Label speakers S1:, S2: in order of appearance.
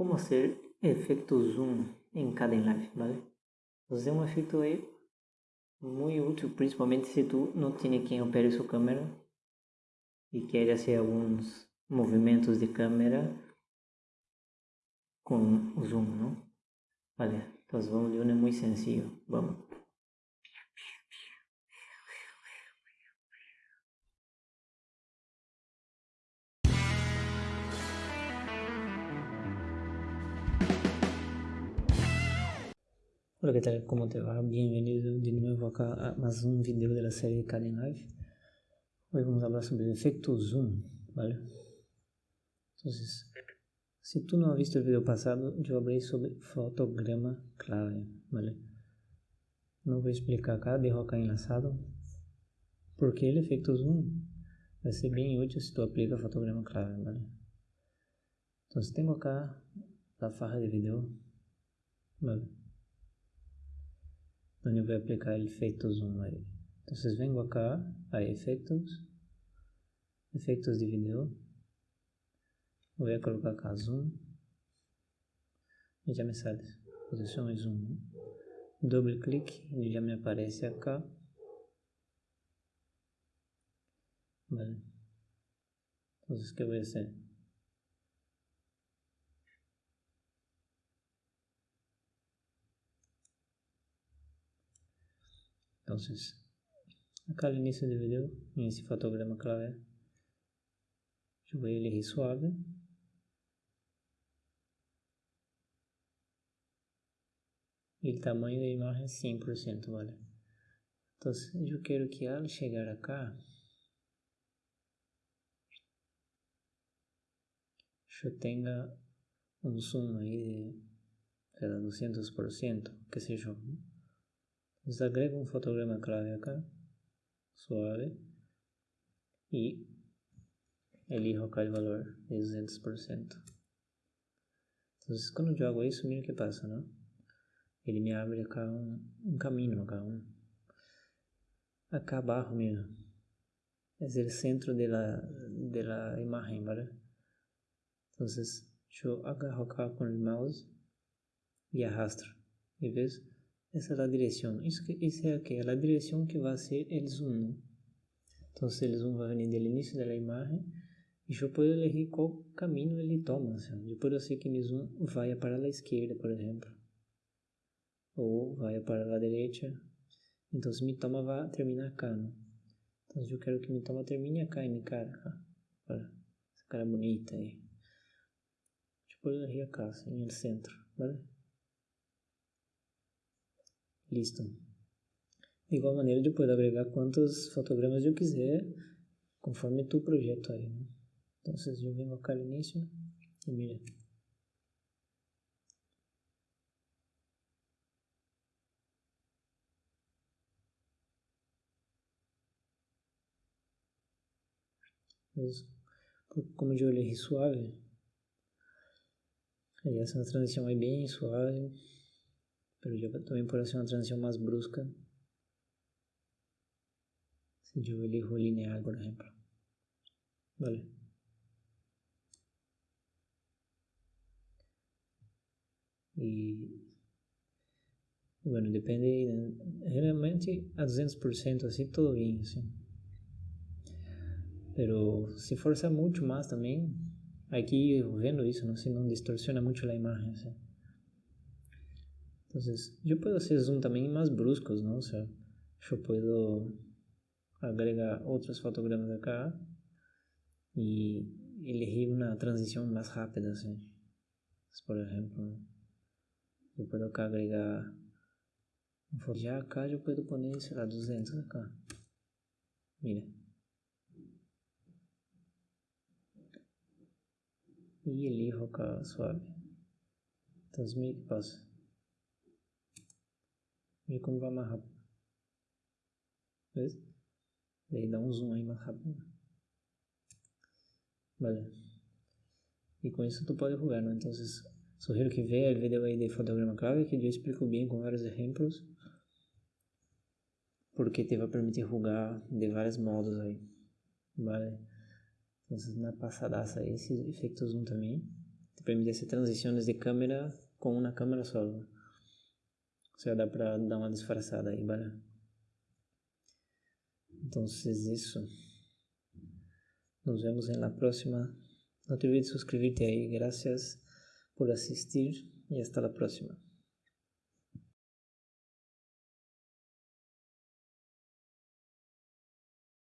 S1: cómo hacer efecto zoom en Kdenlive, ¿vale? Entonces es un efecto ahí muy útil, principalmente si tú no tienes quien opere su cámara y quiere hacer algunos movimientos de cámara con zoom, ¿no? Vale, entonces vamos de uno muy sencillo, vamos. Hola, ¿qué tal? ¿Cómo te va? Bienvenido de acá a más un video de la serie Caden Live. Hoy vamos a hablar sobre el efecto zoom, ¿vale? Entonces, si tú no has visto el video pasado, yo hablé sobre fotograma clave, ¿vale? No voy a explicar acá, dejo acá enlazado, porque el efecto zoom vai ser bem útil se tu aplica fotograma clave, ¿vale? Entonces tengo acá la faja de video, ¿vale? donde voy a aplicar el efecto zoom ahí. Entonces vengo acá a efectos, efectos de video, voy a colocar acá zoom y ya me sale posición y zoom. Doble clic y ya me aparece acá. Vale. Entonces, ¿qué voy a hacer? Entonces, acá al inicio del video, en ese fotograma clave, yo voy a elegir suave. Y el tamaño de imagen 100%, ¿vale? Entonces, yo quiero que al llegar acá, yo tenga un zoom ahí de, de 200%, qué sé yo. Entonces agrego un fotograma acá, suave, y elijo acá el valor de 200%. Entonces cuando yo hago eso, mira qué pasa, ¿no? Ele me abre acá un, un camino, acá, un, acá abajo, mira. Es el centro de la imagen, ¿vale? Entonces yo agarro con el mouse y arrastro. ¿Y ves? Esa es la dirección. Eso, que, eso es aquí, la dirección que va a ser el zoom. ¿no? Entonces el zoom va a venir del inicio de la imagen y yo puedo elegir cuál camino ele toma. ¿sí? Yo puedo hacer que mi zoom vaya para la izquierda, por ejemplo. O vaya para la derecha. Entonces mi toma va a terminar acá. ¿no? Entonces yo quiero que mi toma termine acá en mi cara. Para esa cara bonita ahí. Yo puedo elegir acá, en el centro. ¿Vale? Listo. De igual maneira, eu posso agregar quantos fotogramas eu quiser, conforme tu projeto aí. Né? Então, eu venho acá no início e mira. Como eu olhei suave, aí essa transição é bem suave pero yo también puedo hacer una transición más brusca si yo elijo lineal por ejemplo vale y bueno depende generalmente a 200% así todo bien ¿sí? pero si fuerza mucho más también aquí viendo eso no si no distorsiona mucho la imagen ¿sí? Entonces, yo puedo hacer zoom también más bruscos, ¿no? O sea, yo puedo agregar otros fotogramas acá y elegir una transición más rápida, ¿sí? Entonces, por ejemplo, yo puedo acá agregar ya acá yo puedo poner, sei lá, 200 acá. Mira. Y elijo acá suave. Entonces, mira que pasa. Como vai rápido. ¿Ves? Daí dá um zoom aí mais rápido. Vale. E com isso tu pode jogar, ¿no? Então, sugiro que veja o vídeo aí de fotograma clave que eu explico bem com vários exemplos. Porque te vai permitir jogar de vários modos aí. Vale? Então, na passadaça esse efeito zoom também te permite hacer transiciones de cámara con una cámara solo. Sea, da para dar una disfrazada ahí, ¿vale? Entonces eso. Nos vemos en la próxima. No te olvides suscribirte ahí. Gracias por asistir y hasta la próxima.